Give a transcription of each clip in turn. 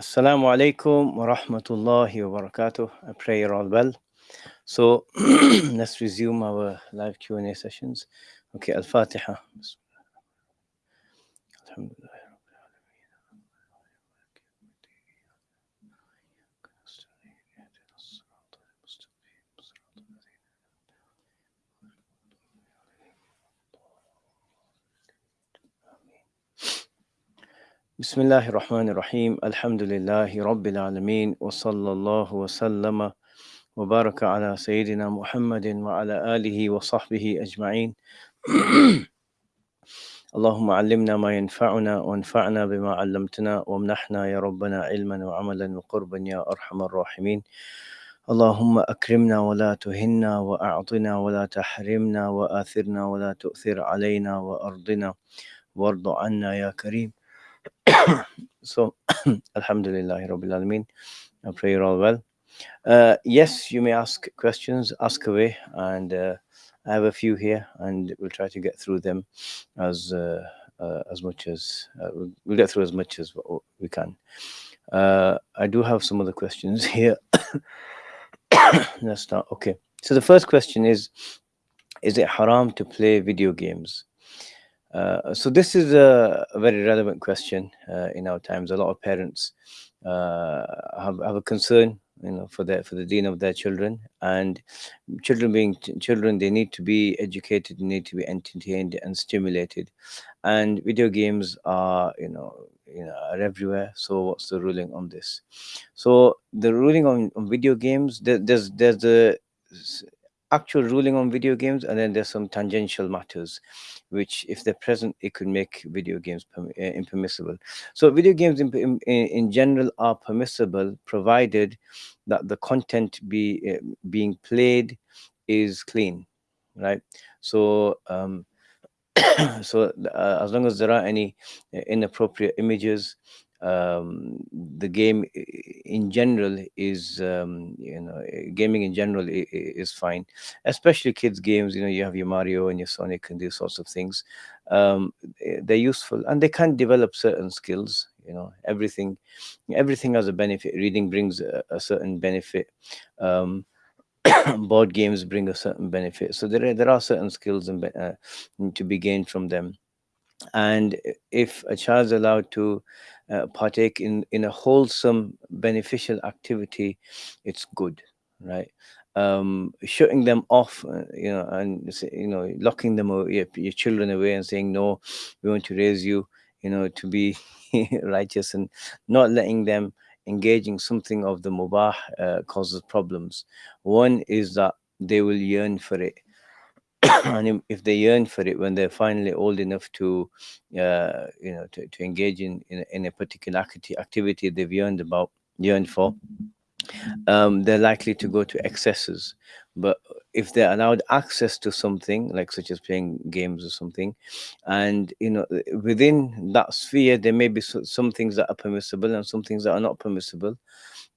Assalamu alaikum wa rahmatullahi wa barakatuh. I pray you're all well. So let's resume our live Q&A sessions. Okay, Al-Fatiha. Alhamdulillah. بسم الله الرحمن الرحيم الحمد لله رب العالمين وصلى الله وسلم وبارك على سيدنا محمد وعلى آله وصحبه أجمعين اللهم علمنا ما ينفعنا وانفعنا بما علمتنا وامنحنا يا ربنا علما وعملا وقربا يا أرحم الراحمين اللهم أكرمنا ولا تهنا وأعطنا ولا تحرمنا وآثرنا ولا تؤثر علينا وأرضنا وارض عنا يا كريم so alhamdulillah rabbil alameen. I pray you're all well. Uh, yes you may ask questions ask away and uh, i have a few here and we'll try to get through them as uh, uh as much as uh, we'll get through as much as we can. Uh, i do have some other questions here. Let's start. Okay. So the first question is is it haram to play video games uh, so this is a, a very relevant question uh, in our times. A lot of parents uh, have, have a concern, you know, for the for the deen of their children, and children being children, they need to be educated, they need to be entertained and stimulated, and video games are, you know, you know, are everywhere. So what's the ruling on this? So the ruling on, on video games, there, there's there's the actual ruling on video games and then there's some tangential matters which if they're present it could make video games eh, impermissible. So video games in, in, in general are permissible provided that the content be uh, being played is clean right? So um so uh, as long as there are any eh, inappropriate images um, the game in general is um, you know gaming in general is fine. Especially kids games you know you have your mario and your sonic and these sorts of things. Um, eh, they're useful and they can develop certain skills you know. Everything everything has a benefit. Reading brings a, a certain benefit. Um, board games bring a certain benefit. So there are, there are certain skills and uh, to be gained from them. And if a child is allowed to uh, partake in in a wholesome beneficial activity it's good right? Um shutting them off uh, you know and you know locking them your, your children away and saying no we want to raise you you know to be righteous and not letting them engaging something of the mubah uh, causes problems. One is that they will yearn for it and if they yearn for it when they're finally old enough to uh, you know to, to engage in, in, in a particular activity they've yearned about yearned for um, they're likely to go to excesses. But if they're allowed access to something like such as playing games or something and you know within that sphere there may be some things that are permissible and some things that are not permissible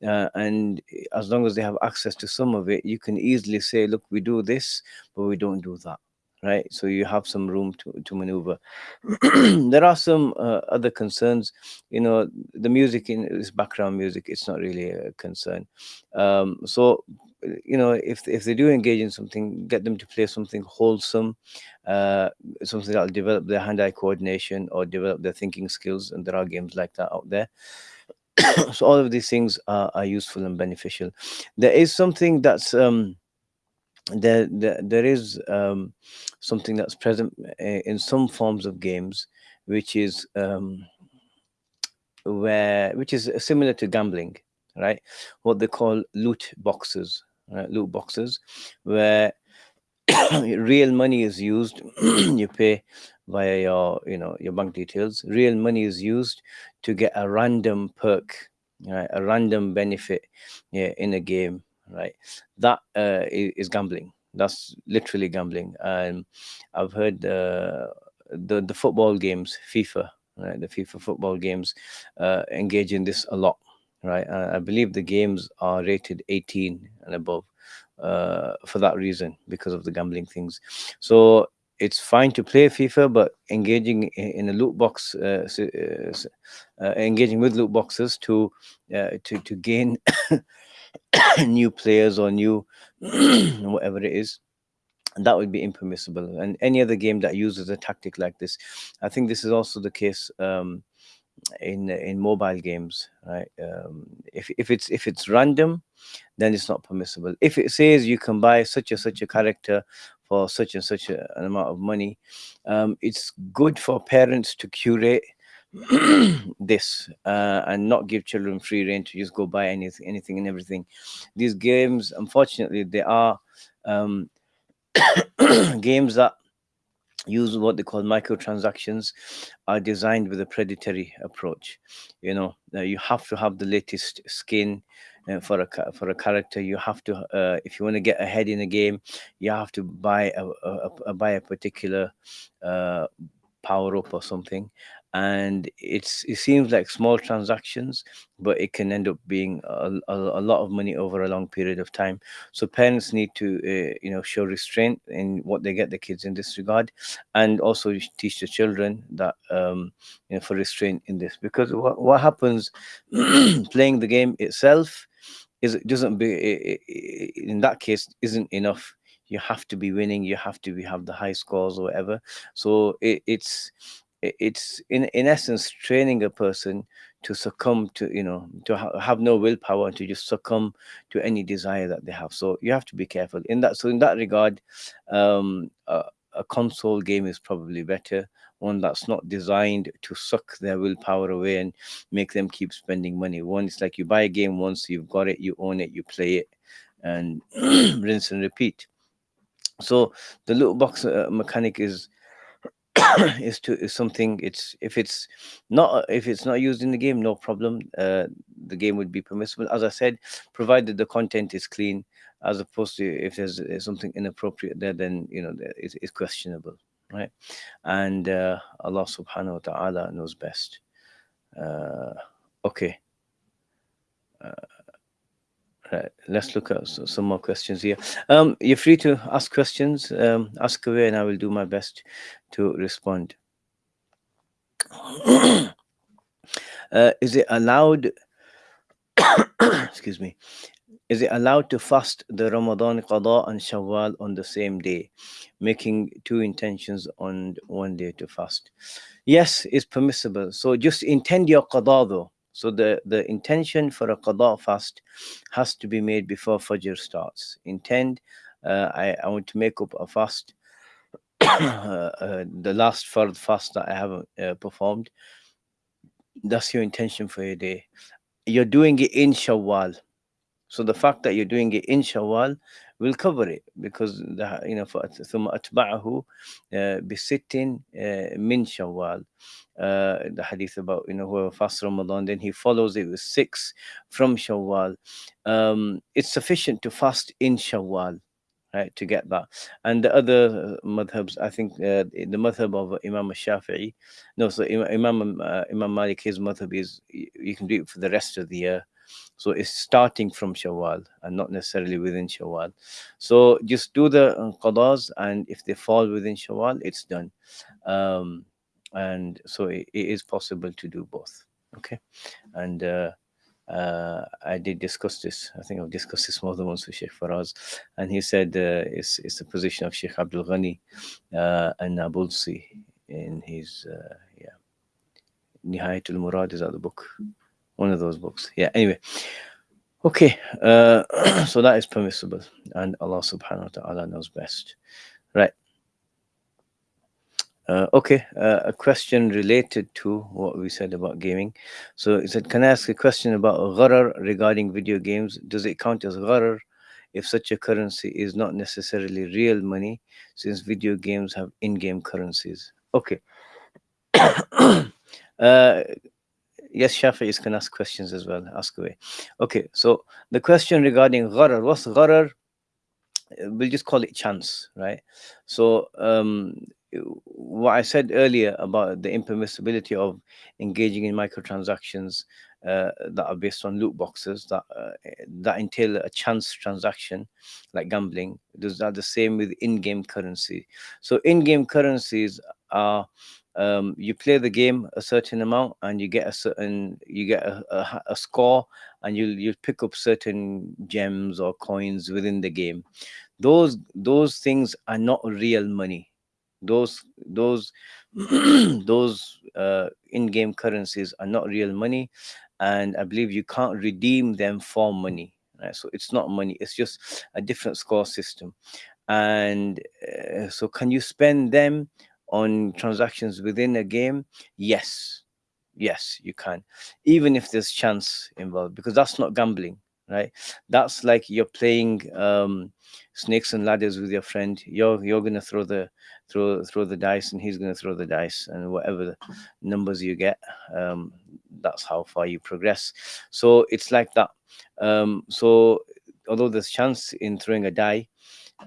uh, and as long as they have access to some of it you can easily say look we do this but we don't do that right? So you have some room to, to maneuver. There are some uh, other concerns. You know the music in this background music. It's not really a concern. Um, so you know if if they do engage in something get them to play something wholesome uh, something that'll develop their hand-eye coordination or develop their thinking skills and there are games like that out there so all of these things are, are useful and beneficial there is something that's um there there, there is um something that's present eh, in some forms of games which is um where which is similar to gambling right what they call loot boxes right? loot boxes where real money is used you pay via your you know your bank details. Real money is used to get a random perk right? A random benefit yeah, in a game right? That uh, is gambling. That's literally gambling. And i've heard uh, the the football games fifa right? The fifa football games uh, engage in this a lot right? I believe the games are rated 18 and above uh, for that reason because of the gambling things. So it's fine to play FIFA, but engaging in a loot box, uh, uh, uh, engaging with loot boxes to uh, to to gain new players or new whatever it is, that would be impermissible. And any other game that uses a tactic like this, I think this is also the case um, in in mobile games, right? Um, if if it's if it's random, then it's not permissible. If it says you can buy such and such a character for such and such a, an amount of money, um, it's good for parents to curate this uh, and not give children free reign to just go buy anything, anything and everything. These games, unfortunately, they are um, games that use what they call microtransactions are designed with a predatory approach you know uh, you have to have the latest skin for a for a character you have to uh, if you want to get ahead in a game you have to buy a, a, a buy a particular uh, power up or something. And it's it seems like small transactions but it can end up being a, a, a, lot of money over a long period of time. So parents need to uh, you know show restraint in what they get the kids in this regard and also teach the children that um you know for restraint in this. Because what, what happens playing the game itself is it doesn't be in that case isn't enough. You have to be winning. You have to be, have the high scores or whatever. So it, it's it's in in essence training a person to succumb to you know to ha have no willpower and to just succumb to any desire that they have. So you have to be careful. In that so in that regard um a, a console game is probably better one that's not designed to suck their willpower away and make them keep spending money. One it's like you buy a game once you've got it you own it you play it and rinse and repeat. So the loot box uh, mechanic is is to is something it's if it's not if it's not used in the game no problem. Uh the game would be permissible. As i said provided the content is clean as opposed to if there's, there's something inappropriate there then you know it's, it's questionable right and uh allah subhanahu wa ta'ala knows best uh okay uh, Right, let's look at some more questions here. Um, you're free to ask questions, um, ask away, and I will do my best to respond. uh, is it allowed, excuse me, is it allowed to fast the Ramadan Qadha and Shawwal on the same day, making two intentions on one day to fast? Yes, it's permissible. So just intend your Qadha though so the, the intention for a qada fast has to be made before Fajr starts. Intend, uh, I, I want to make up a fast, uh, uh, the last fard fast that I haven't uh, performed. That's your intention for your day. You're doing it in Shawwal. So the fact that you're doing it in Shawwal will cover it because the, you know for ثم أتبعه بست من شوال uh, the hadith about you know whoever fasts Ramadan then he follows it with six from Shawwal um, it's sufficient to fast in Shawwal right to get that and the other madhabs i think uh, the madhab of imam shafi'i no so imam uh, imam malik his madhab is you can do it for the rest of the year so it's starting from Shawwal and not necessarily within Shawwal. So just do the uh, qadas and if they fall within Shawwal, it's done. Um, and so it, it is possible to do both. Okay. And uh, uh, I did discuss this. I think I've discussed this more than once with Sheikh Faraz. And he said uh, it's, it's the position of Sheikh Abdul Ghani uh, an-Nabulsi in his, uh, yeah, Nihayatul Murad is that the book one of those books yeah anyway okay uh so that is permissible and allah subhanahu wa ta'ala knows best right uh, okay, uh, a question related to what we said about gaming. So he said, can I ask a question about gharar regarding video games? Does it count as gharar if such a currency is not necessarily real money since video games have in-game currencies? Okay. uh, yes, Shafi is can ask questions as well. Ask away. Okay, so the question regarding gharar, what's gharar? We'll just call it chance, right? So um, what I said earlier about the impermissibility of engaging in microtransactions uh, that are based on loot boxes that uh, that entail a chance transaction, like gambling. Those are the same with in-game currency. So in-game currencies are um, you play the game a certain amount and you get a certain you get a, a, a score and you you pick up certain gems or coins within the game. Those those things are not real money. Those those those uh, in-game currencies are not real money and i believe you can't redeem them for money right? So it's not money it's just a different score system. And uh, so can you spend them on transactions within a game yes. Yes you can. Even if there's chance involved because that's not gambling right? That's like you're playing um snakes and ladders with your friend. You're you're gonna throw the throw throw the dice and he's gonna throw the dice and whatever numbers you get um that's how far you progress. So it's like that. Um so although there's chance in throwing a die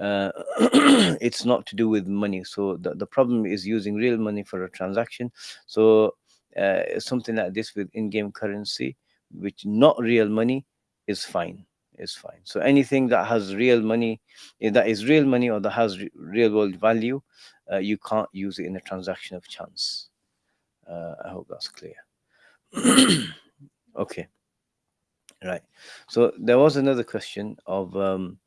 uh, it's not to do with money. So the, the problem is using real money for a transaction. So uh, something like this with in-game currency which not real money is fine is fine. So anything that has real money eh, that is real money or that has real world value uh, you can't use it in a transaction of chance. Uh, i hope that's clear. Okay. Right. So there was another question of um,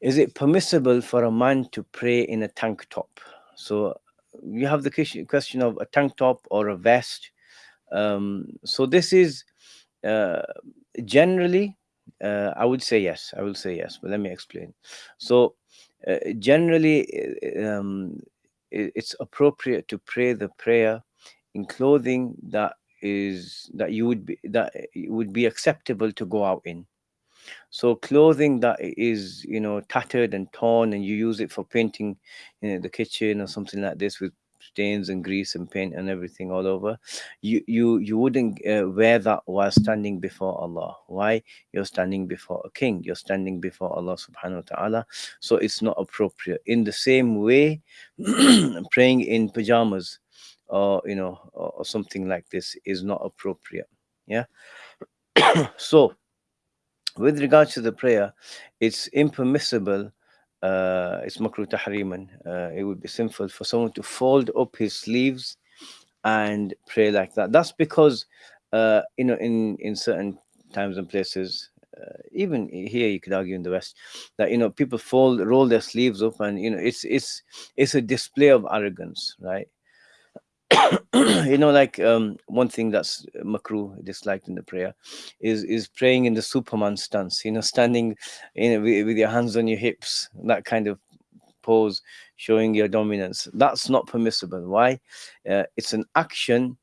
is it permissible for a man to pray in a tank top? So you have the question of a tank top or a vest. Um, so this is uh, generally uh, i would say yes i will say yes but let me explain. So uh, generally uh, um, it's appropriate to pray the prayer in clothing that is that you would be that would be acceptable to go out in so clothing that is you know tattered and torn and you use it for painting you know the kitchen or something like this with stains and grease and paint and everything all over you you you wouldn't uh, wear that while standing before allah. Why? You're standing before a king. You're standing before allah subhanahu wa ta'ala. So it's not appropriate. In the same way praying in pajamas or you know or, or something like this is not appropriate. Yeah? So with regards to the prayer it's impermissible uh, it's makruh tahriman. Uh, it would be sinful for someone to fold up his sleeves and pray like that. That's because, uh, you know, in in certain times and places, uh, even here you could argue in the West, that you know people fold, roll their sleeves up, and you know it's it's it's a display of arrogance, right? you know, like um, one thing that's makruh disliked in the prayer is is praying in the Superman stance. You know, standing in with, with your hands on your hips, that kind of pose, showing your dominance. That's not permissible. Why? Uh, it's an action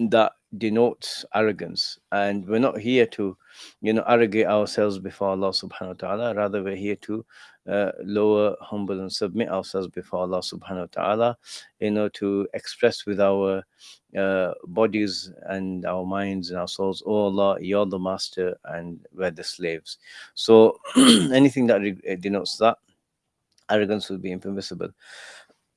that denotes arrogance, and we're not here to, you know, arrogate ourselves before Allah Subhanahu wa Taala. Rather, we're here to uh, lower, humble, and submit ourselves before Allah subhanahu wa ta'ala, you know, to express with our uh, bodies and our minds and our souls, oh Allah, you're the master and we're the slaves. So anything that denotes that, arrogance will be impermissible.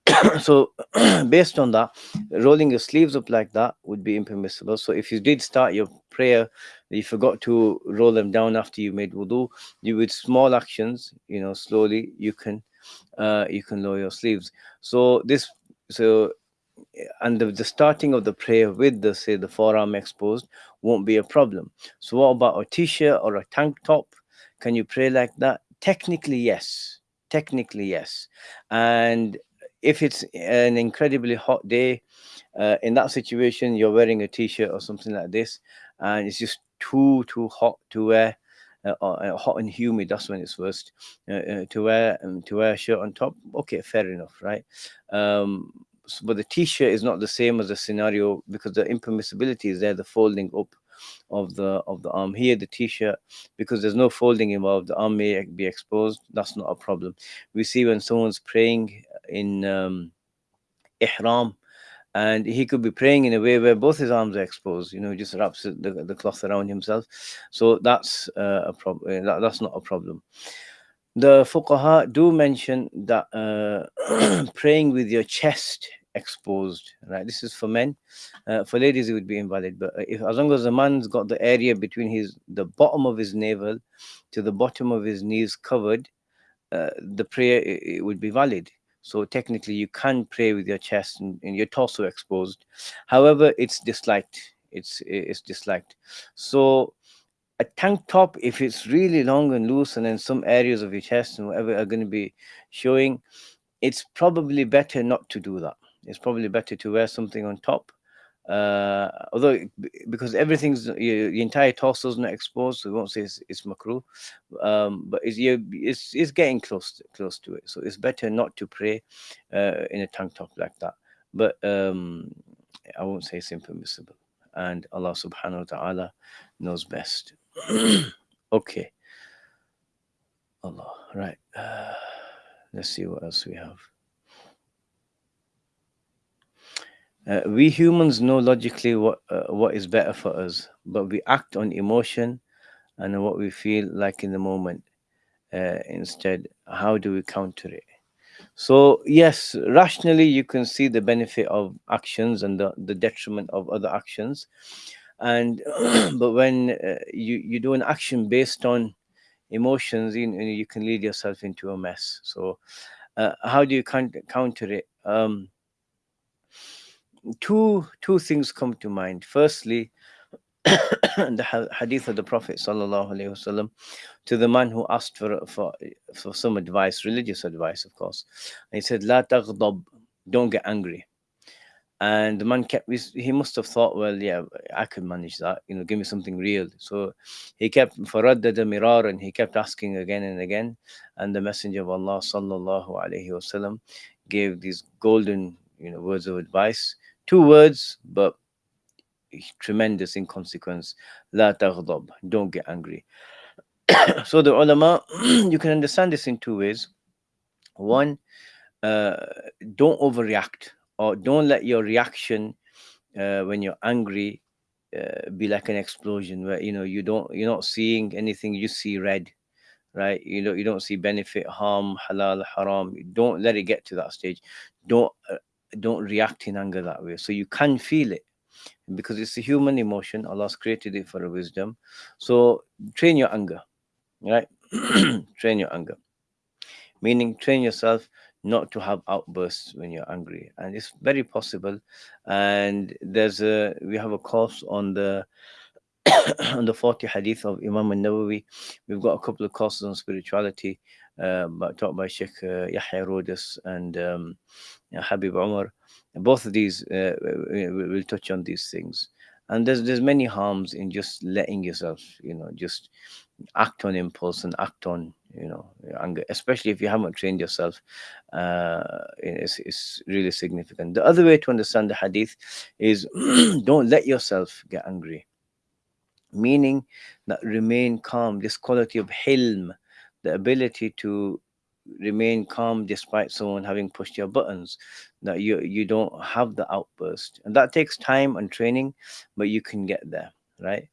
so based on that rolling your sleeves up like that would be impermissible. So if you did start your prayer you forgot to roll them down after you made wudu you with small actions you know slowly you can uh you can lower your sleeves. So this so and the, the starting of the prayer with the say the forearm exposed won't be a problem. So what about a t-shirt or a tank top? Can you pray like that? Technically yes. Technically yes. And if it's an incredibly hot day, uh, in that situation, you're wearing a t-shirt or something like this, and it's just too too hot to wear, uh, uh, hot and humid. That's when it's worst. Uh, uh, to wear um, to wear a shirt on top, okay, fair enough, right? Um, but the t-shirt is not the same as the scenario because the impermissibility is there, the folding up of the of the arm. Here the t-shirt because there's no folding involved the arm may be exposed. That's not a problem. We see when someone's praying in um, ihram and he could be praying in a way where both his arms are exposed you know he just wraps the, the cloth around himself. So that's uh, a problem uh, that, that's not a problem. The fuqaha do mention that uh, praying with your chest exposed right? This is for men. Uh, for ladies it would be invalid. But if as long as the man's got the area between his the bottom of his navel to the bottom of his knees covered uh, the prayer it, it would be valid. So technically you can pray with your chest and, and your torso exposed. However it's disliked. It's it's disliked. So a tank top if it's really long and loose and then some areas of your chest and whatever are going to be showing it's probably better not to do that it's probably better to wear something on top uh although because everything's your, entire torso is not exposed so we won't say it's, it's makruh um but it's you it's, it's getting close to, close to it so it's better not to pray uh in a tank top like that but um i won't say it's impermissible and allah subhanahu wa ta'ala knows best okay. Allah. Right. Uh, let's see what else we have. Uh, we humans know logically what uh, what is better for us, but we act on emotion and what we feel like in the moment. Uh, instead, how do we counter it? So yes, rationally you can see the benefit of actions and the, the detriment of other actions, and but when uh, you you do an action based on emotions you, you can lead yourself into a mess so uh, how do you counter it um, two two things come to mind. Firstly the hadith of the prophet wasallam to the man who asked for for for some advice religious advice of course. And he said la taghdab don't get angry. And the man kept he must have thought well yeah i could manage that. You know give me something real. So he kept the mirar and he kept asking again and again. And the messenger of allah sallallahu alaihi wasallam gave these golden you know words of advice two words but tremendous in consequence la taghdab don't get angry. So the ulama you can understand this in two ways. One uh, don't overreact or don't let your reaction uh, when you're angry uh, be like an explosion where you know you don't you're not seeing anything you see red right? You know you don't see benefit harm halal haram. Don't let it get to that stage. Don't uh, don't react in anger that way. So you can feel it. Because it's a human emotion. Allah's created it for a wisdom. So train your anger right? Train your anger. Meaning train yourself not to have outbursts when you're angry. And it's very possible. And there's a we have a course on the on the 40 hadith of imam al-nawawi we've got a couple of courses on spirituality uh, taught by sheikh uh, yahya Rhodus and um, habib umar both of these uh, will touch on these things. And there's there's many harms in just letting yourself you know just act on impulse and act on you know anger especially if you haven't trained yourself uh it's, it's really significant. The other way to understand the hadith is don't let yourself get angry. Meaning that remain calm. This quality of hilm the ability to remain calm despite someone having pushed your buttons that you you don't have the outburst and that takes time and training but you can get there right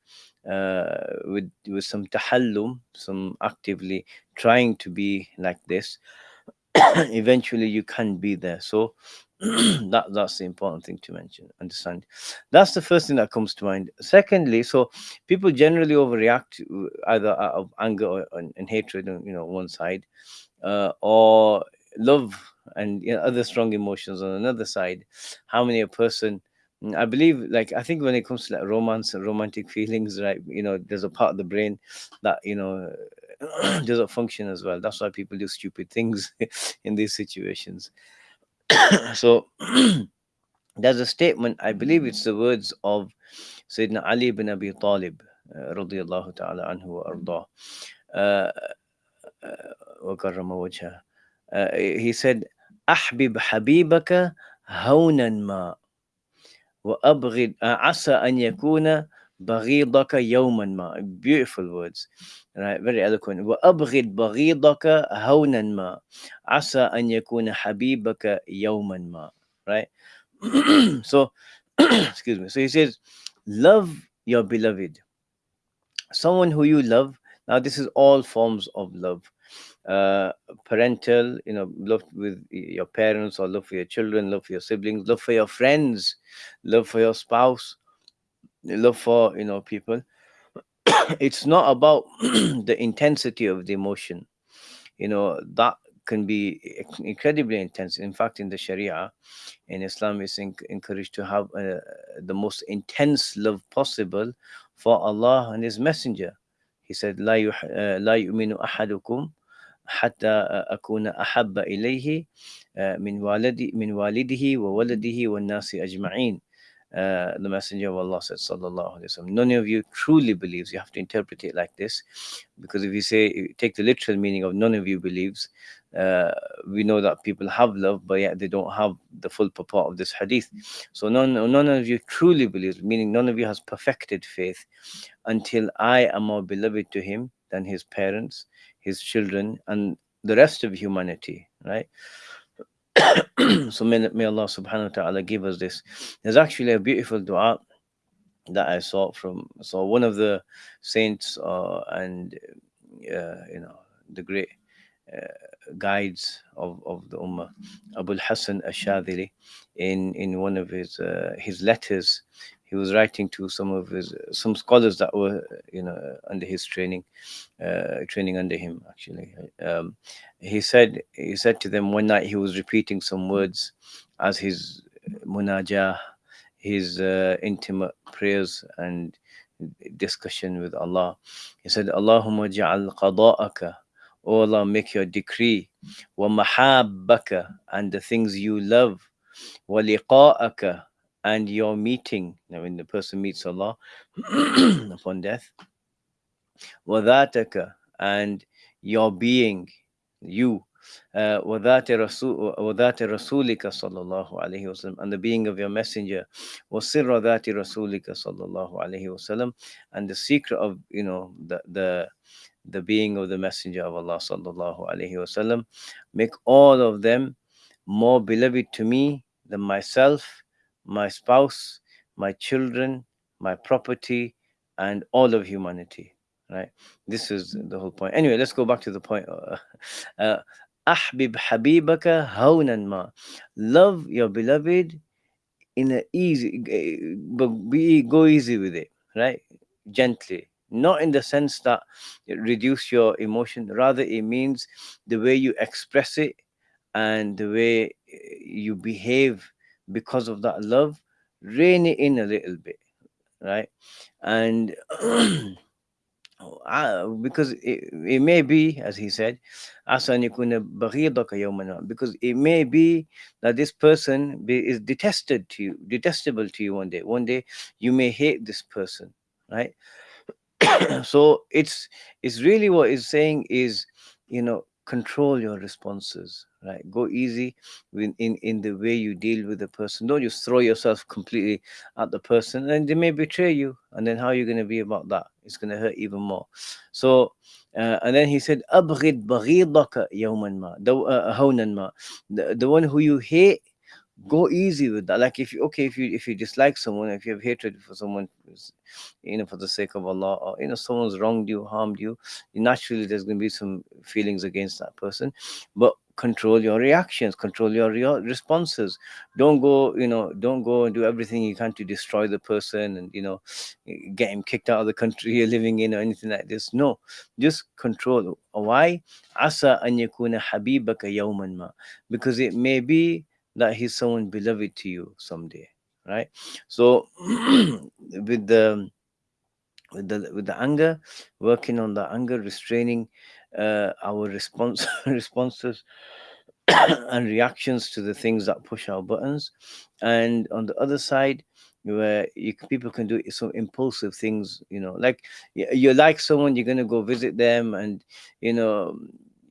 uh, with with some tahallum, some actively trying to be like this, eventually you can be there. So that that's the important thing to mention. Understand? That's the first thing that comes to mind. Secondly, so people generally overreact either out of anger or, and, and hatred on you know one side, uh, or love and you know, other strong emotions on another side. How many a person Mm, I believe, like, I think when it comes to like romance and romantic feelings, right, you know, there's a part of the brain that, you know, doesn't function as well. That's why people do stupid things in these situations. so there's a statement, I believe it's the words of Sayyidina Ali bin Abi Talib, uh. Uh, uh, uh, he said, أحبب حبيبك هونا ما وأبغض عسى أن يكون بغيضك يوما ما beautiful words right very eloquent وأبغض بغيضك هونا ما عسى أن يكون حبيبك يوما ما right so excuse me so he says love your beloved someone who you love now this is all forms of love uh, parental, you know, love with your parents or love for your children, love for your siblings, love for your friends, love for your spouse, love for, you know, people. it's not about the intensity of the emotion. You know, that can be incredibly intense. In fact, in the Sharia, in Islam, is en- encouraged to have uh, the most intense love possible for Allah and His Messenger. He said, لا, يح... uh, لا يؤمن أحدكم حتى أكون أحب إليه من والدي من والده وولده والناس أجمعين uh, the Messenger of Allah said, Sallallahu Alaihi Wasallam, none of you truly believes. You have to interpret it like this, because if you say, take the literal meaning of none of you believes, uh, we know that people have love, but yet they don't have the full purport of this hadith. So none, none of you truly believes, meaning none of you has perfected faith until I am more beloved to him than his parents, his children, and the rest of humanity, right? so may, may Allah subhanahu wa ta'ala give us this. There's actually a beautiful dua that I saw from so one of the saints uh, and uh, you know the great uh, guides of, of the Ummah, Abu Hassan ash-Shadhili, in in one of his uh, his letters, he was writing to some of his some scholars that were you know under his training, uh, training under him actually. Um, he said he said to them one night he was repeating some words as his munajah, his uh, intimate prayers and discussion with Allah. He said, Allahumma ja'al qada'aka O Allah, make your decree. وَمَحَابَّكَ And the things you love. وَلِقَاءَكَ And your meeting. Now, when the person meets Allah upon death. وَذَاتَكَ And your being, you. Uh, وذات رسول وذات رسولك صلى الله عليه وسلم and the being of your messenger وسر ذات رسولك صلى الله عليه وسلم and the secret of you know the the the being of the Messenger of Allah sallallahu alaihi wasallam. Make all of them more beloved to me than myself, my spouse, my children, my property, and all of humanity. Right. This is the whole point. Anyway, let's go back to the point. Uh, Ahbib habibaka hawnan ma. Love your beloved in a easy, but be go easy with it. Right. Gently not in the sense that it reduce your emotion rather it means the way you express it and the way eh, you behave because of that love rein it in a little bit right? And uh, because it, it may be as he said because it may be that this person is detested to you detestable to you one day. One day you may hate this person right so it's it's really what it's saying is you know control your responses right? Go easy in, in in the way you deal with the person. Don't just throw yourself completely at the person and they may betray you. And then how are you going to be about that? It's going to hurt even more. So uh, and then he said abghid baghidaka yawman ma. The, uh, one who you hate go easy with that. Like if you okay if you if you dislike someone if you have hatred for someone you know for the sake of allah or you know someone's wronged you harmed you naturally there's going to be some feelings against that person. But control your reactions control your re- responses. Don't go you know don't go and do everything you can to destroy the person and you know get him kicked out of the country you're living in or anything like this. No just control. Why? Asa an yakuna habibaka yawman ma. Because it may be that he's someone beloved to you someday right? So with the with the with the anger working on the anger restraining uh, our response responses and reactions to the things that push our buttons. And on the other side where you, people can do some impulsive things you know like you, like someone you're going to go visit them and you know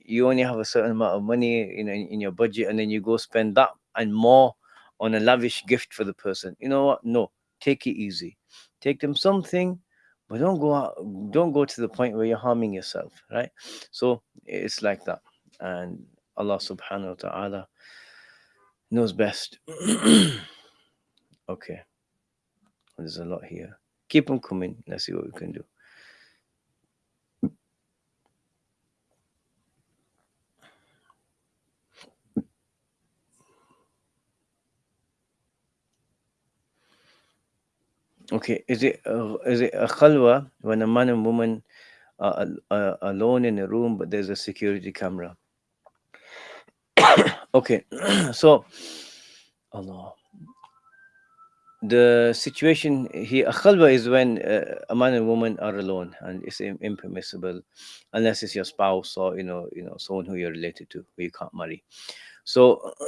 you only have a certain amount of money you know in, in your budget and then you go spend that and more on a lavish gift for the person. You know what? No, take it easy. Take them something, but don't go out, don't go to the point where you're harming yourself, right? So it's like that. And Allah subhanahu wa ta'ala knows best. okay. There's a lot here. Keep them coming. Let's see what we can do. Okay, is it uh, is it a khalwa when a man and woman are uh, alone in a room, but there's a security camera? Okay, so Allah. The situation here, a khalwa is when uh, a man and woman are alone, and it's im- impermissible, unless it's your spouse or you know, you know, someone who you're related to, who you can't marry. So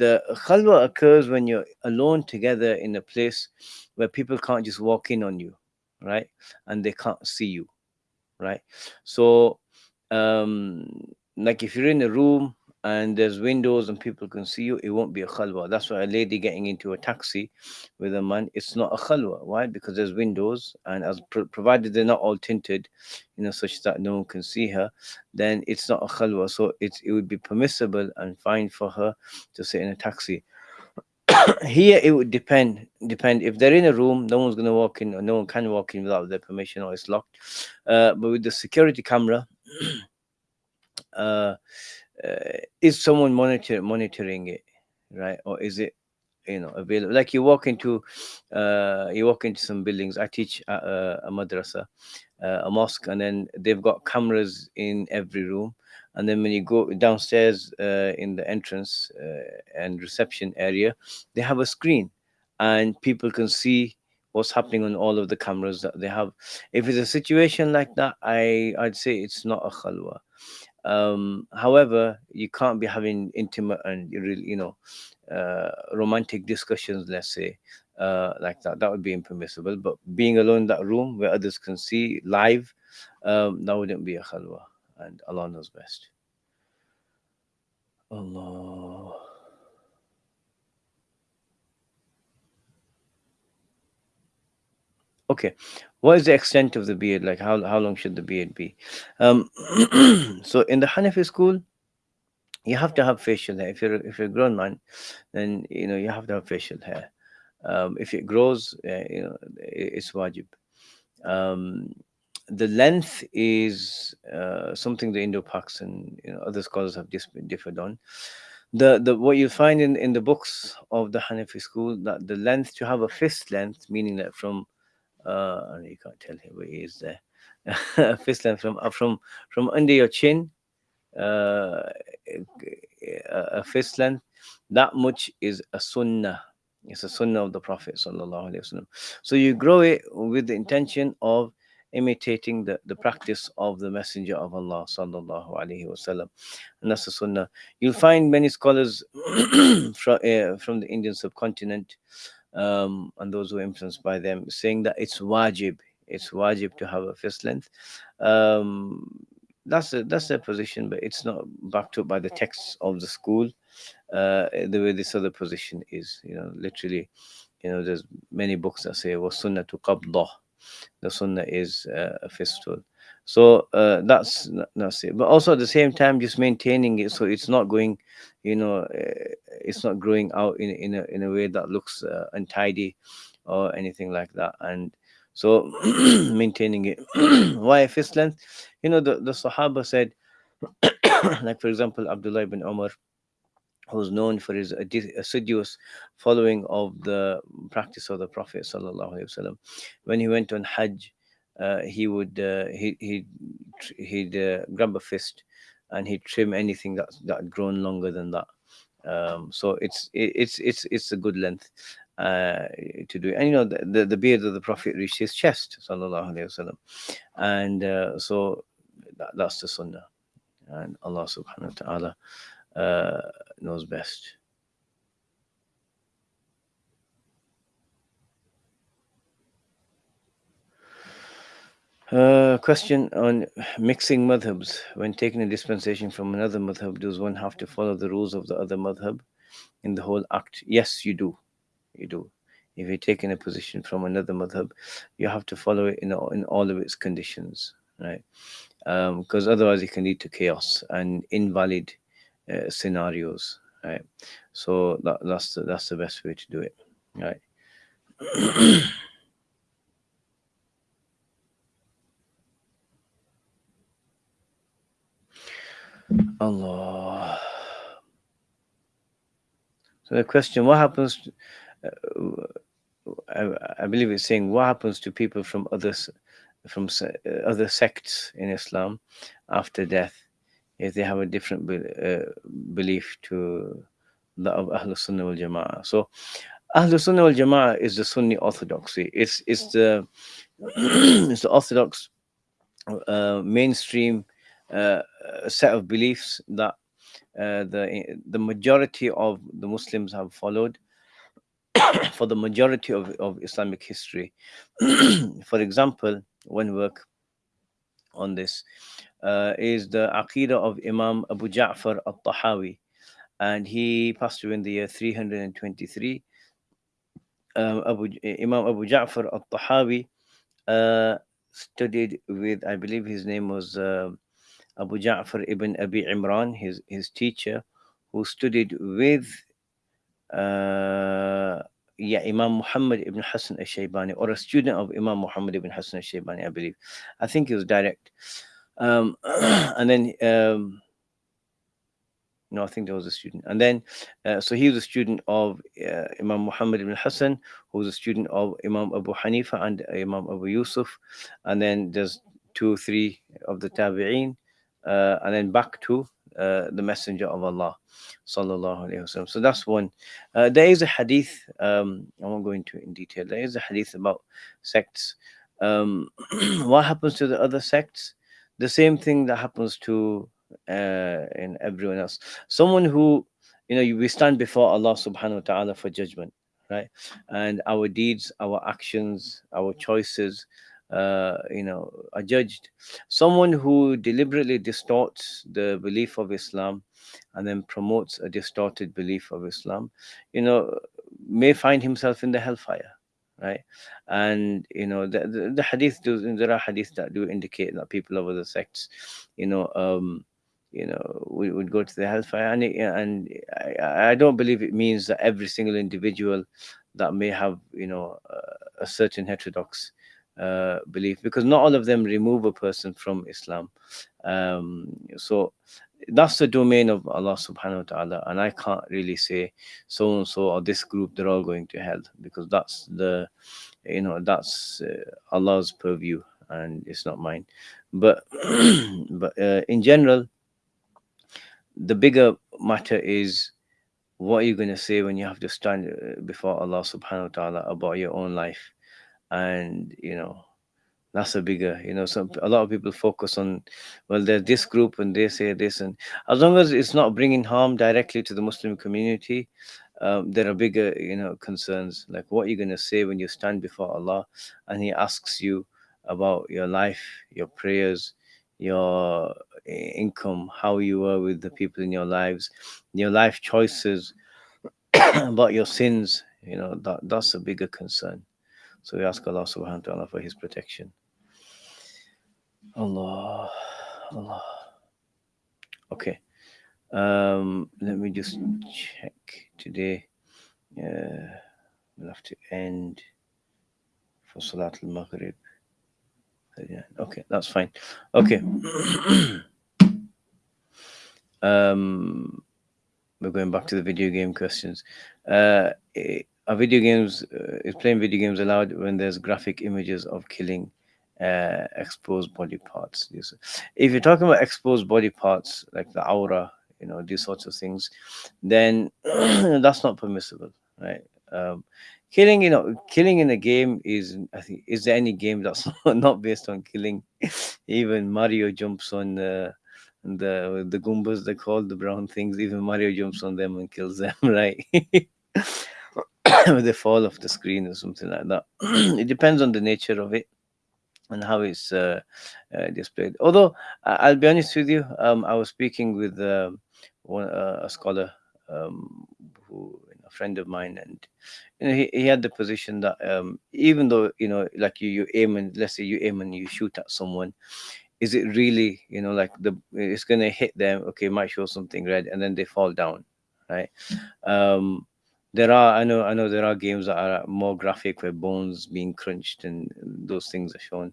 the khalwa occurs when you're alone together in a place where people can't just walk in on you, right? And they can't see you, right? So, um, like if you're in a room and there's windows and people can see you, it won't be a khalwa. That's why a lady getting into a taxi with a man, it's not a khalwa. Why? Because there's windows, and as pro- provided they're not all tinted, you know, such that no one can see her, then it's not a khalwa. So it's it would be permissible and fine for her to sit in a taxi. Here it would depend. Depend if they're in a room, no one's gonna walk in, or no one can walk in without their permission, or it's locked. Uh, but with the security camera, uh, uh, is someone monitor monitoring it, right, or is it you know available? Like you walk into, uh, you walk into some buildings. I teach at a, a madrasa, uh, a mosque, and then they've got cameras in every room. And then when you go downstairs uh, in the entrance uh, and reception area, they have a screen, and people can see what's happening on all of the cameras that they have. If it's a situation like that, I I'd say it's not a khalwa um however you can't be having intimate and you really you know uh romantic discussions let's say uh like that. That would be impermissible. But being alone in that room where others can see live um that wouldn't be a khalwa. And allah knows best. Allah okay. What is the extent of the beard like how, how long should the beard be? Um so in the hanafi school you have to have facial hair. If you're if you're a grown man then you know you have to have facial hair. Um, if it grows uh, you know it's wajib. Um, the length is uh, something the Indo-Paks and you know, other scholars have dis- differed on. The the what you find in in the books of the hanafi school that the length to have a fist length meaning that from uh you can't tell here where he is there fist length from uh, from from under your chin uh, a a fist length, that much is a sunnah. It's a sunnah of the Prophet. sallallahu alaihi wasallam. So you grow it with the intention of imitating the, the practice of the Messenger of Allah. sallallahu alaihi wasallam. And that's the sunnah. You'll find many scholars from, uh, from the Indian subcontinent um, and those who are influenced by them saying that it's wajib. It's wajib to have a fist length. Um, that's a, that's their position, but it's not backed up by the texts of the school. Uh, the way this other position is, you know, literally, you know, there's many books that say was sunnah to qabdah. The sunnah is uh, a fistful. So uh, that's that's it. But also at the same time, just maintaining it so it's not going, you know, uh, it's not growing out in in a in a way that looks uh, untidy or anything like that. And so maintaining it. Why fist length? You know, the, the Sahaba said, like for example, Abdullah ibn Umar, who's known for his assiduous following of the practice of the Prophet sallallahu alaihi wasallam. When he went on Hajj, he would uh, he he he'd uh, grab a fist and he'd trim anything that that had grown longer than that. Um, so it's it, it's it's it's a good length uh, to do. And you know the, the, the beard of the Prophet reached his chest, sallallahu alaihi wasallam, and uh, so that, that's the sunnah, and Allah subhanahu wa taala uh, knows best. Uh, question on mixing madhabs. When taking a dispensation from another madhab, does one have to follow the rules of the other madhab in the whole act? Yes, you do. You do. If you're taking a position from another madhab, you have to follow it in all, in all of its conditions, right? Because otherwise, it can lead to chaos and invalid uh, scenarios, right? So that, that's the, that's the best way to do it, right? Allah. So the question: What happens? Uh, I, I believe it's saying what happens to people from others from other sects in Islam after death if they have a different be, uh, belief to the of Ahlul Sunnah wal Jama'ah. So Ahlul Sunnah wal Jama'ah is the Sunni orthodoxy. It's it's the it's the orthodox uh, mainstream uh, set of beliefs that uh, the the majority of the Muslims have followed for the majority of, of Islamic history. for example, one work on this uh, is the Aqidah of Imam Abu Ja'far al-Tahawi and he passed away in the year 323. Um, Abu, Imam Abu Ja'far al-Tahawi uh, studied with, I believe his name was uh, Abu Ja'far ibn Abi Imran, his, his teacher, who studied with uh, yeah, Imam Muhammad ibn Hassan al-Shaybani, or a student of Imam Muhammad ibn Hassan al-Shaybani, I believe. I think he was direct. Um, and then um, no, I think there was a student. And then, uh, so he was a student of uh, Imam Muhammad ibn Hassan, who was a student of Imam Abu Hanifa and Imam Abu Yusuf. And then there's two, three of the Tabi'een. Uh, and then back to uh, the Messenger of Allah. Sallallahu Alaihi Wasallam. So that's one. Uh, there is a hadith, um, I won't go into in detail. There is a hadith about sects. Um, what happens to the other sects? The same thing that happens to uh, in everyone else. Someone who, you know, we stand before Allah subhanahu wa ta'ala for judgment, right? And our deeds, our actions, our choices, uh, you know, are judged. Someone who deliberately distorts the belief of Islam and then promotes a distorted belief of Islam, you know, may find himself in the hellfire right and you know the, the, the hadith do there are hadiths that do indicate that people of other sects you know um you know, we would go to the hellfire. And, it, and I, I, don't believe it means that every single individual that may have, you know, uh, a certain heterodox uh, belief, because not all of them remove a person from Islam. Um, so that's the domain of Allah subhanahu wa ta'ala. And I can't really say so and so or this group, they're all going to hell, because that's the, you know, that's uh, Allah's purview and it's not mine. But, but uh, in general, the bigger matter is what are you going to say when you have to stand uh, before Allah subhanahu wa ta'ala about your own life and you know that's a bigger you know some a lot of people focus on well they're this group and they say this and as long as it's not bringing harm directly to the muslim community um, there are bigger you know concerns like what you're going to say when you stand before allah and he asks you about your life your prayers your income, how you were with the people in your lives, your life choices, about your sins, you know, that, that's a bigger concern. So we ask Allah subhanahu wa ta'ala for his protection. Allah, Allah. Okay. Um, let me just check today. Uh, we'll have to end for Salat al-Maghrib. Yeah, okay, that's fine. Okay. um, we're going back to the video game questions. Uh, eh, are video games, uh, is playing video games allowed when there's graphic images of killing uh, exposed body parts? If you're talking about exposed body parts, like the aura, you know, these sorts of things, then that's not permissible, right? Um, killing you know killing in a game is i think is there any game that's not based on killing even mario jumps on the the the goombas they call the brown things even mario jumps on them and kills them right they fall off the screen or something like that. It depends on the nature of it and how it's uh, uh, displayed. Although i'll be honest with you um, i was speaking with uh, one, uh, a scholar um, who a friend of mine and you know, he, he had the position that um, even though you know like you you aim and let's say you aim and you shoot at someone is it really you know like the it's gonna hit them okay might show something red and then they fall down right? Um there are i know i know there are games that are more graphic where bones being crunched and those things are shown.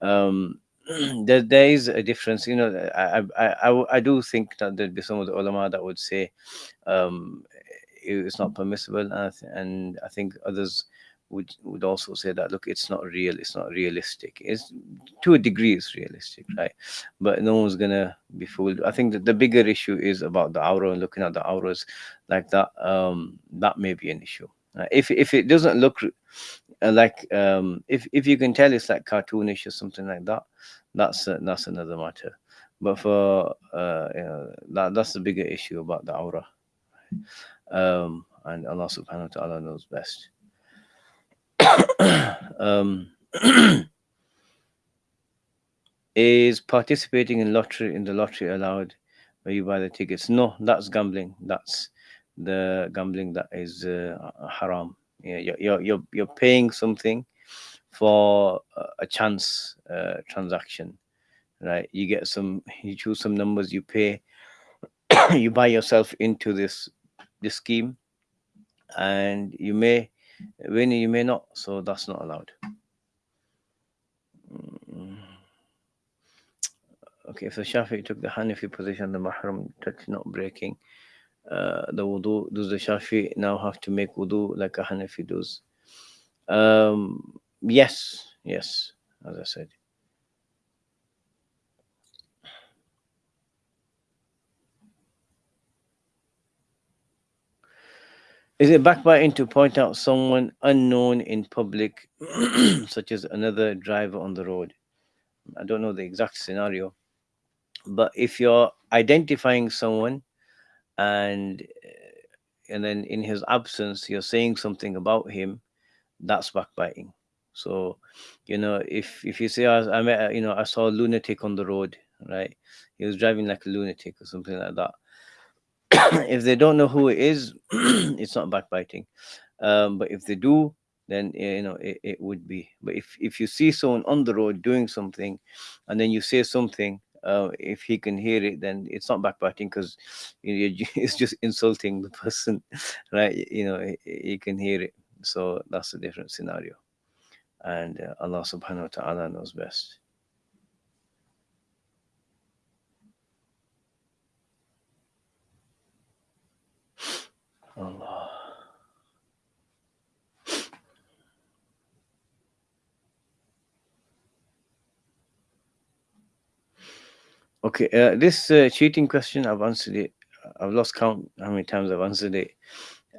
Um there, there is a difference you know I, I i i do think that there'd be some of the ulama that would say um it's not permissible and I, th- and I think others would would also say that look it's not real it's not realistic. It's to a degree it's realistic right? But no one's gonna be fooled. I think that the bigger issue is about the aura and looking at the auras like that um that may be an issue. Uh, if if it doesn't look uh, like um if if you can tell it's like cartoonish or something like that that's uh, that's another matter. But for uh you know, that that's the bigger issue about the aura um and allah subhanahu wa ta'ala knows best um, is participating in lottery in the lottery allowed where you buy the tickets? No, that's gambling. That's the gambling that is uh, haram. Yeah, you're, you're you're paying something for a chance uh, transaction, right? You get some, you choose some numbers, you pay, you buy yourself into this this scheme, and you may when you may not, so that's not allowed. Mm. Okay, if the Shafi took the Hanafi position, the Mahram touch not breaking, uh, the wudu, does the Shafi now have to make wudu like a Hanafi does? Um, yes, yes, as I said. Is it backbiting to point out someone unknown in public, such as another driver on the road? I don't know the exact scenario, but if you're identifying someone and uh, and then in his absence you're saying something about him, that's backbiting. So, you know, if if you say I, I met, you know, I saw a lunatic on the road, right? He was driving like a lunatic or something like that if they don't know who it is, it's not backbiting. Um, but if they do, then you know it, it would be. But if if you see someone on the road doing something, and then you say something, uh, if he can hear it, then it's not backbiting because you know, it's just insulting the person, right? You know, he, he, can hear it. So that's a different scenario, and uh, Allah Subhanahu wa Taala knows best. Allah. Okay, uh, this uh, cheating question, I've answered it. I've lost count how many times I've answered it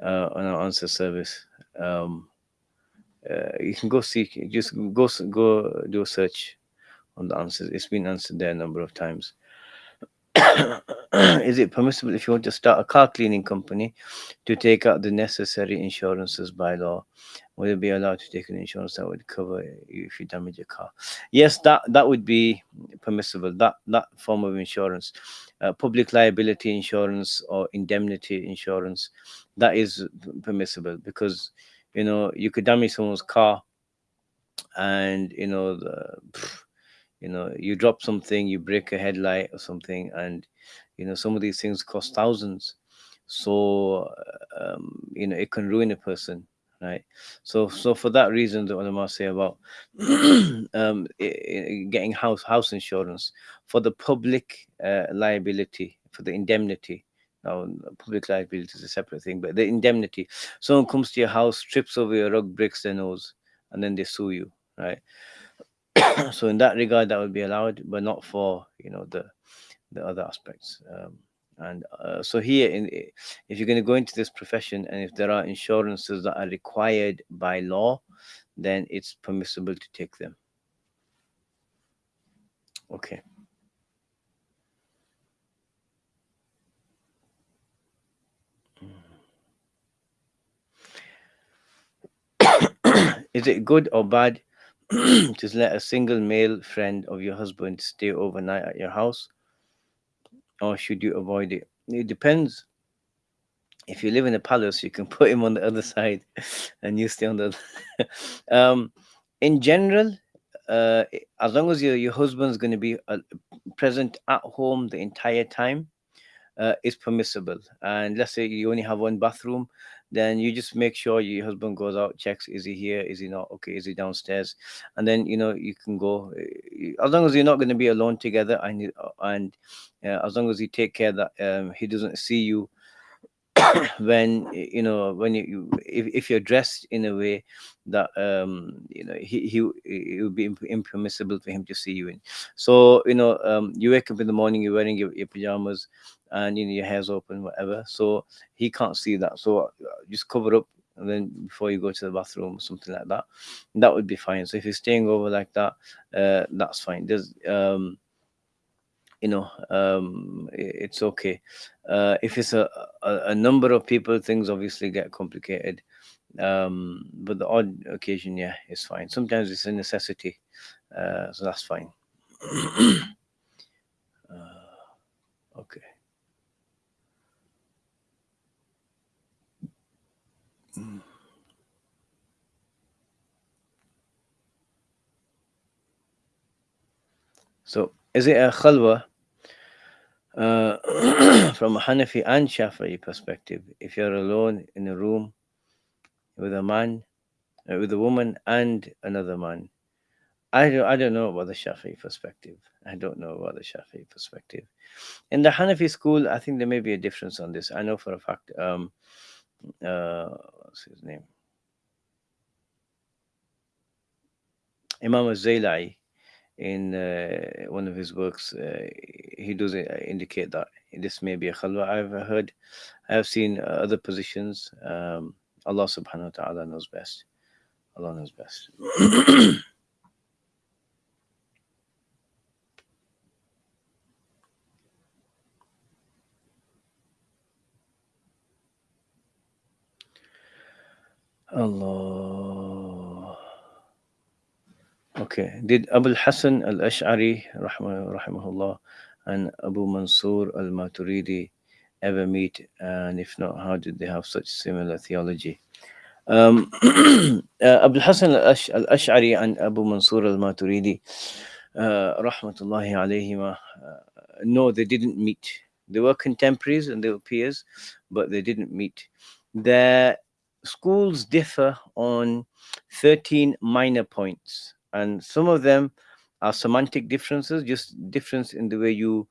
uh, on our answer service. Um, uh, you can go see, just go go do a search on the answers. It's been answered there a number of times. is it permissible if you want to start a car cleaning company to take out the necessary insurances by law? Will you be allowed to take an insurance that would cover you if you damage a car? Yes, that that would be permissible. That that form of insurance, uh, public liability insurance or indemnity insurance, that is permissible because you know you could damage someone's car, and you know the. You know you drop something you break a headlight or something and you know some of these things cost thousands. So um, you know it can ruin a person right? So so for that reason the ulama say about um, getting house house insurance for the public uh, liability for the indemnity. Now public liability is a separate thing but the indemnity. Someone comes to your house trips over your rug breaks their nose and then they sue you right so in that regard, that would be allowed, but not for you know the the other aspects. Um, and uh, so here, in, if you're going to go into this profession, and if there are insurances that are required by law, then it's permissible to take them. Okay. Is it good or bad just let a single male friend of your husband stay overnight at your house or should you avoid it? It depends. If you live in a palace you can put him on the other side and you stay on the um in general uh as long as your your husband's going to be uh, present at home the entire time uh, is permissible. And let's say you only have one bathroom then you just make sure your husband goes out checks is he here is he not okay is he downstairs? And then you know you can go eh, as long as you're not going to be alone together and and uh, as long as you take care that um, he doesn't see you when you know when you, you if, if you're dressed in a way that um you know he he it would be impermissible for him to see you in. So you know um you wake up in the morning you're wearing your, your pajamas and you know your hair's open whatever. So he can't see that. So uh, just cover up and then before you go to the bathroom or something like that that would be fine. So if you're staying over like that uh that's fine. There's um you know um it's okay. Uh if it's a, a a number of people things obviously get complicated. Um but the odd occasion yeah it's fine. Sometimes it's a necessity uh so that's fine. Uh, okay so is it a khalwa uh from a hanafi and shafi'i perspective if you're alone in a room with a man uh, with a woman and another man I don't, I don't know about the Shafi'i perspective. I don't know about the Shafi'i perspective. In the Hanafi school, I think there may be a difference on this. I know for a fact. Um, uh, what's his name? Imam al-Zailai, in uh, one of his works, uh, he does uh, indicate that this may be a khalwa. I've heard, I have seen other positions. Um, Allah subhanahu wa ta'ala knows best. Allah knows best. Allah. Okay. Did Abu Hassan al Ash'ari, rahimahullah, and Abu Mansur al Maturidi ever meet? And if not, how did they have such similar theology? Um, uh, Abu Hassan al Ash'ari and Abu Mansur al Maturidi, uh, rahmatullahi alayhima, uh, no, they didn't meet. They were contemporaries and they were peers, but they didn't meet. Their schools differ on 13 minor points and some of them are semantic differences just difference in the way you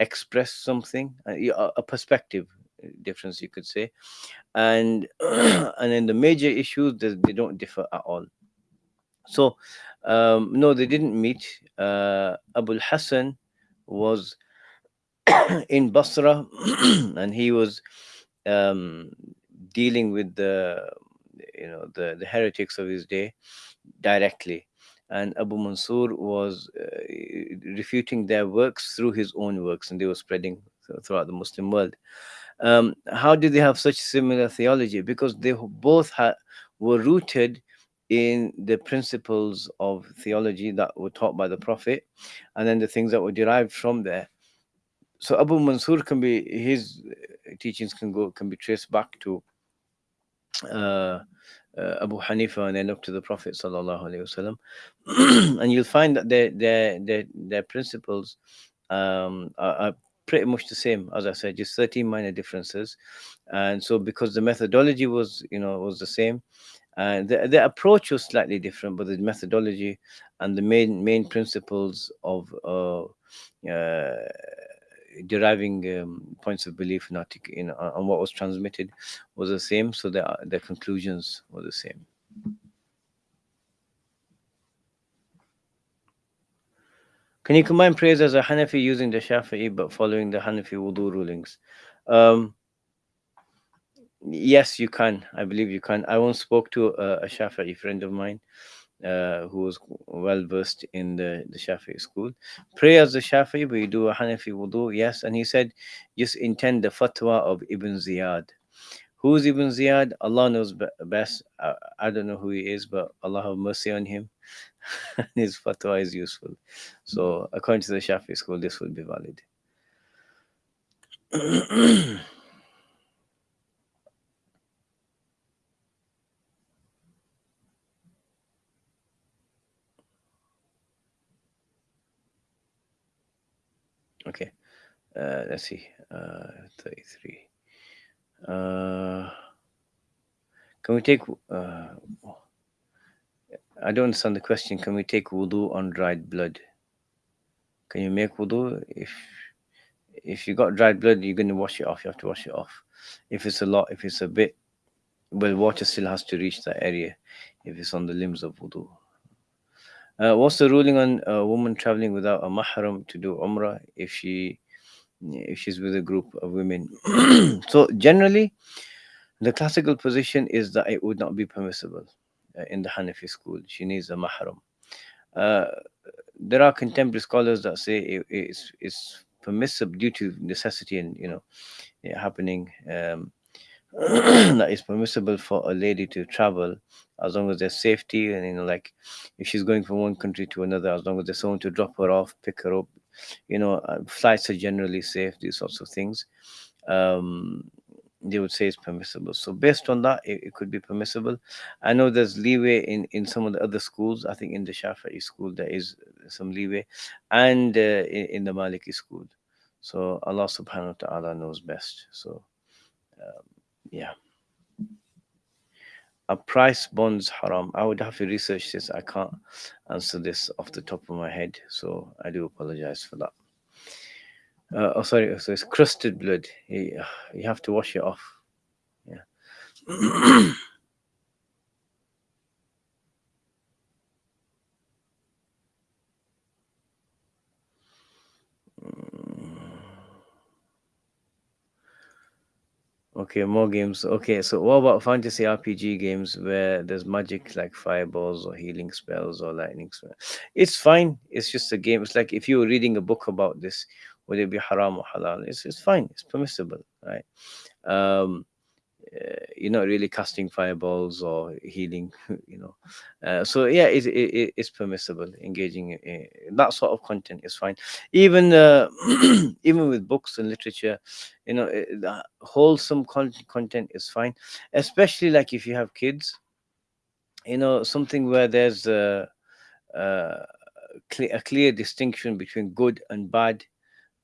express something uh, y- a perspective uh, difference you could say. And and in the major issues they, don't differ at all. So um no they didn't meet. Uh abul hassan was in basra and he was um dealing with the you know the the heretics of his day directly. And abu mansur was uh, refuting their works through his own works and they were spreading throughout the muslim world. Um, how did they have such similar theology? Because they both ha- were rooted in the principles of theology that were taught by the prophet and then the things that were derived from there. So abu mansur can be his uh, teachings can go can be traced back to uh, uh, Abu Hanifa and then up to the Prophet sallallahu wasallam, and you'll find that their their their their principles um, are, are pretty much the same. As I said, just thirteen minor differences, and so because the methodology was you know was the same, and the the approach was slightly different, but the methodology and the main main principles of uh, uh, deriving um, points of belief in, in on what was transmitted was the same so the the conclusions were the same. Can you combine prayers as a hanafi using the shafi'i but following the hanafi wudu rulings? Um yes you can. I believe you can. I once spoke to a, a shafi'i friend of mine uh, who was well versed in the, the Shafi'i school. Pray as the Shafi'i, you do a Hanafi wudu, yes. And he said, just intend the fatwa of Ibn Ziyad. Who's Ibn Ziyad? Allah knows best. I, I don't know who he is, but Allah have mercy on him. His fatwa is useful. So, according to the Shafi'i school, this will be valid. okay, uh, let's see. Uh, 33. Uh, can we take. Uh, I don't understand the question. Can we take wudu on dried blood? Can you make wudu if if you got dried blood? You're going to wash it off. You have to wash it off. if it's a lot if it's a bit well water still has to reach that area if it's on the limbs of wudu uh, what's the ruling on a woman traveling without a mahram to do umrah if she if she's with a group of women. So generally the classical position is that it would not be permissible uh, in the hanafi school. She needs a mahram. Uh, there are contemporary scholars that say it, it's, it's permissible due to necessity and you know happening um, that it's permissible for a lady to travel as long as there's safety and you know like if she's going from one country to another as long as there's someone to drop her off pick her up you know uh, flights are generally safe these sorts of things. Um, they would say it's permissible. So based on that it, it, could be permissible. I know there's leeway in in some of the other schools. I think in the shafi'i school there is some leeway and uh, in, in, the maliki school. So allah subhanahu wa ta'ala knows best. So um, yeah a prize bonds haram i would have to research this i can't answer this off the top of my head so i do apologize for that uh, oh, sorry. So it's crusted blood. You, you have to wash it off. Yeah. Okay, more games. Okay, so what about fantasy RPG games where there's magic like fireballs or healing spells or lightning spells? It's fine. It's just a game. It's like if you were reading a book about this, would it be haram or halal, it's, it's fine. It's permissible, right? Um, uh, you're not really casting fireballs or healing, you know. Uh, so yeah, it, it, it's permissible. Engaging in that sort of content is fine. Even uh, even with books and literature, you know, wholesome content is fine. Especially like if you have kids, you know, something where there's a, a, a clear distinction between good and bad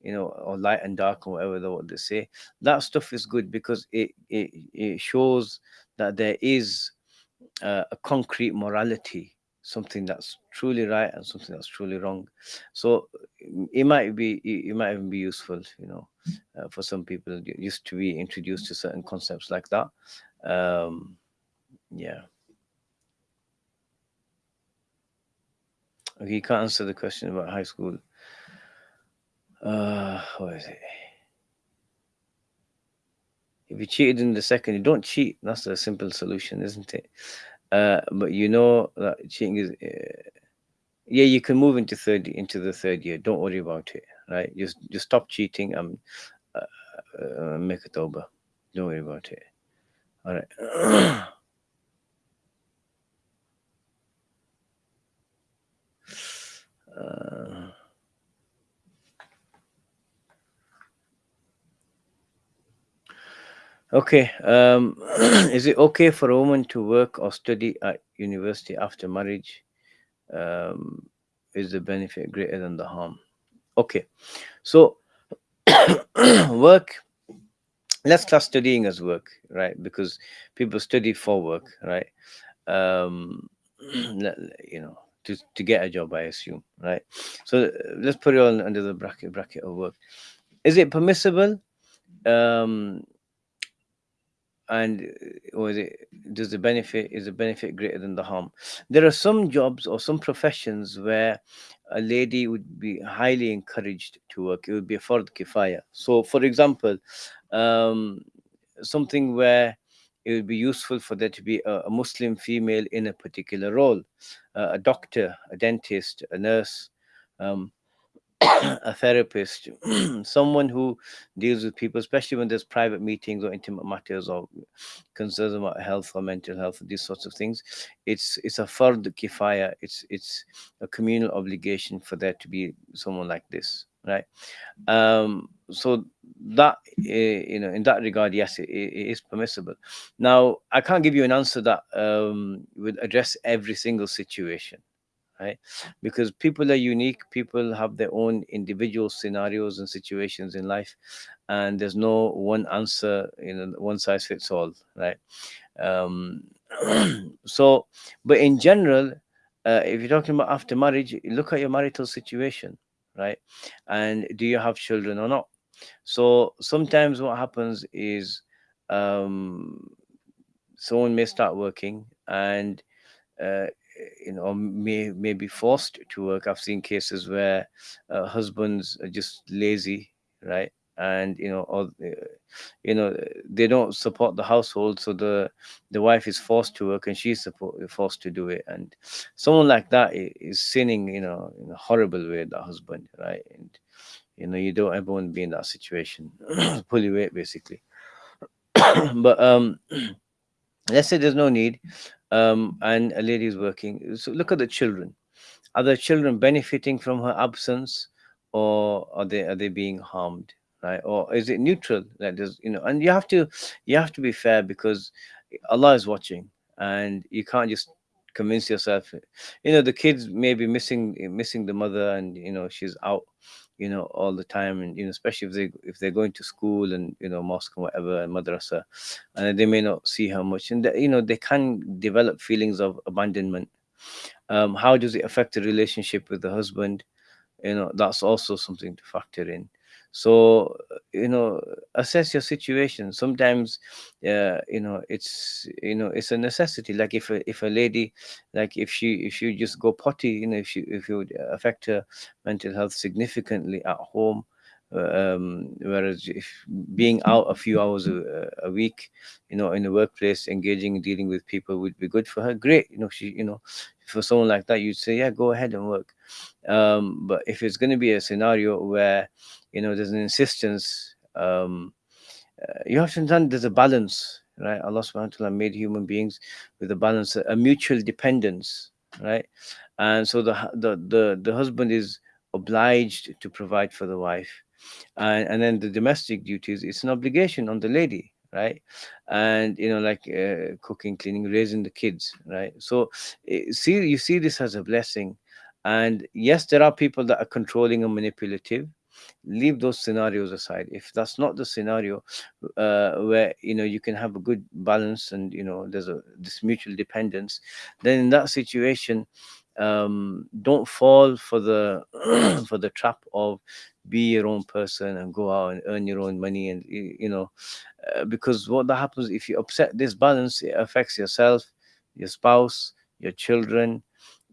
you know, or light and dark or whatever they say. That stuff is good because it it, it shows that there is uh, a concrete morality, something that's truly right and something that's truly wrong. So it might be it might even be useful, you know, uh, for some people used to be introduced to certain concepts like that. Um, yeah. Okay, you can't answer the question about high school uh, what is it? If you cheated in the second, you don't cheat. That's a simple solution, isn't it? Uh, but you know that cheating is, uh, yeah, you can move into third into the third year. Don't worry about it, right? Just just stop cheating and uh, uh, make it over. Don't worry about it. All right. uh, Okay. Um, is it okay for a woman to work or study at university after marriage? Um, is the benefit greater than the harm? Okay. So work, let's class studying as work, right? Because people study for work, right? Um, you know, to, to get a job, I assume, right? So let's put it all under the bracket bracket of work. Is it permissible? Um, and uh, or is it does the benefit is the benefit greater than the harm? There are some jobs or some professions where a lady would be highly encouraged to work. It would be a fard kifaya. So for example um, something where it would be useful for there to be a, a muslim female in a particular role uh, a doctor a dentist a nurse um, a therapist, someone who deals with people, especially when there's private meetings or intimate matters or concerns about health or mental health, these sorts of things. It's it's a fard kifaya. It's it's a communal obligation for there to be someone like this, right? Um, so that uh, you know, in that regard, yes, it, it is permissible. Now, I can't give you an answer that um, would address every single situation right? Because people are unique people have their own individual scenarios and situations in life and there's no one answer you know one size fits all right? Um so but in general uh, if you're talking about after marriage look at your marital situation right? And do you have children or not? So sometimes what happens is um, someone may start working and uh, you know may may be forced to work. I've seen cases where uh, husbands are just lazy right? And you know or uh, you know they don't support the household so the the wife is forced to work and she's support, forced to do it. And someone like that is sinning you know in a horrible way the husband right? And you know you don't ever want to be in that situation. Pull your weight basically. But um let's say there's no need um and a lady is working. So look at the children. Are the children benefiting from her absence or are they are they being harmed right? Or is it neutral that is you know and you have to you have to be fair because allah is watching and you can't just convince yourself you know the kids may be missing missing the mother and you know she's out you know all the time and you know especially if they if they're going to school and you know mosque and whatever and madrasa and they may not see her much and you know they can develop feelings of abandonment. Um, how does it affect the relationship with the husband? You know that's also something to factor in so you know assess your situation. Sometimes uh, you know it's you know it's a necessity. Like if a, if a lady like if she if she just go potty you know if she if would affect her mental health significantly at home um, whereas if being out a few hours a, a week you know in the workplace engaging dealing with people would be good for her. Great you know she you know for someone like that you'd say yeah go ahead and work. Um, but if it's going to be a scenario where you know there's an insistence um, uh, you have to understand there's a balance right? Allah subhanahu wa ta'ala made human beings with a balance a mutual dependence right? And so the the the, the husband is obliged to provide for the wife. And, and then the domestic duties it's an obligation on the lady right? And you know like uh, cooking cleaning raising the kids right? So eh, see you see this as a blessing. And yes there are people that are controlling and manipulative leave those scenarios aside. If that's not the scenario uh, where you know you can have a good balance and you know there's a this mutual dependence then in that situation um don't fall for the for the trap of be your own person and go out and earn your own money and you know uh, because what that happens if you upset this balance it affects yourself your spouse your children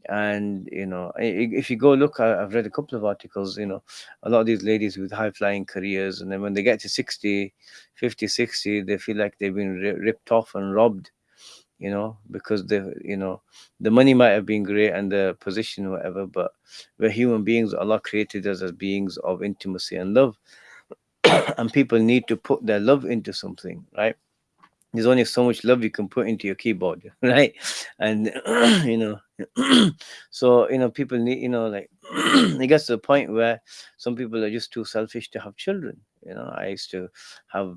and you know if you go look i've read a couple of articles you know a lot of these ladies with high flying careers and then when they get to 60, 50, 60, they feel like they've been ripped off and robbed you know because the you know the money might have been great and the position whatever but we're human beings allah created us as beings of intimacy and love and people need to put their love into something right? There's only so much love you can put into your keyboard right? And you know so you know people need you know like it gets to the point where some people are just too selfish to have children. You know i used to have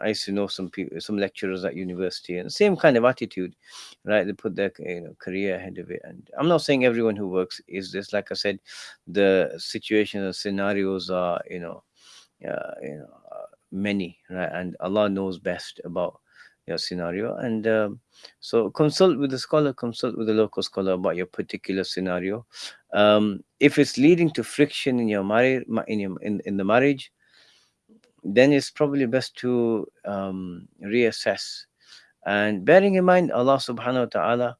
i used to know some people some lecturers at university and same kind of attitude right? They put their you know career ahead of it. And i'm not saying everyone who works is this. Like i said the situations and scenarios are you know uh, you know uh, many right? And allah knows best about your scenario. And um, so consult with the scholar consult with the local scholar about your particular scenario. Um, if it's leading to friction in your marriage in, in, in the marriage then it's probably best to um, reassess. And bearing in mind allah subhanahu wa ta'ala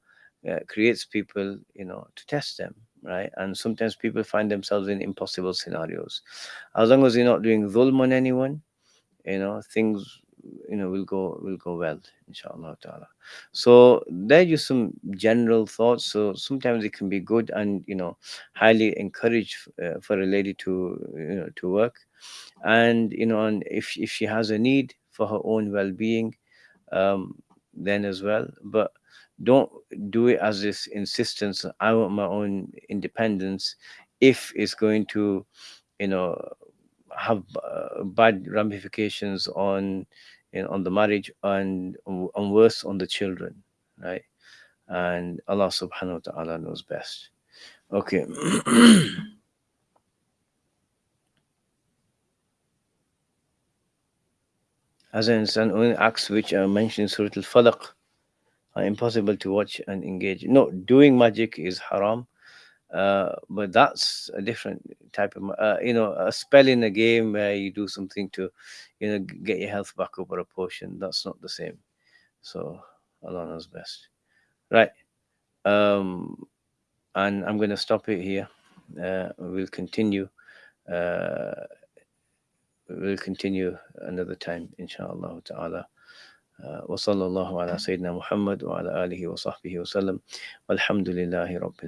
uh, creates people you know to test them right? And sometimes people find themselves in impossible scenarios. As long as you're not doing zulm on anyone you know things you know will go will go well inshallah ta'ala. So there just some general thoughts. So sometimes it can be good and you know highly encouraged uh, for a lady to you know to work. And you know and if if she has a need for her own well-being um then as well. But don't do it as this insistence i want my own independence if it's going to you know have uh, bad ramifications on know, on the marriage and and worse on the children right? And allah subhanahu wa ta'ala knows best. Okay. As an only acts which are mentioned in surah al-falaq are impossible to watch and engage. No doing magic is haram Uh, but that's a different type of, uh, you know, a spell in a game where you do something to, you know, g- get your health back up or a potion. That's not the same. So Allah knows best. Right. Um, and I'm going to stop it here. Uh, we'll continue. Uh, we'll continue another time, inshallah ta'ala. وصلى الله على سيدنا محمد وعلى آله وصحبه وسلم والحمد لله رب العالمين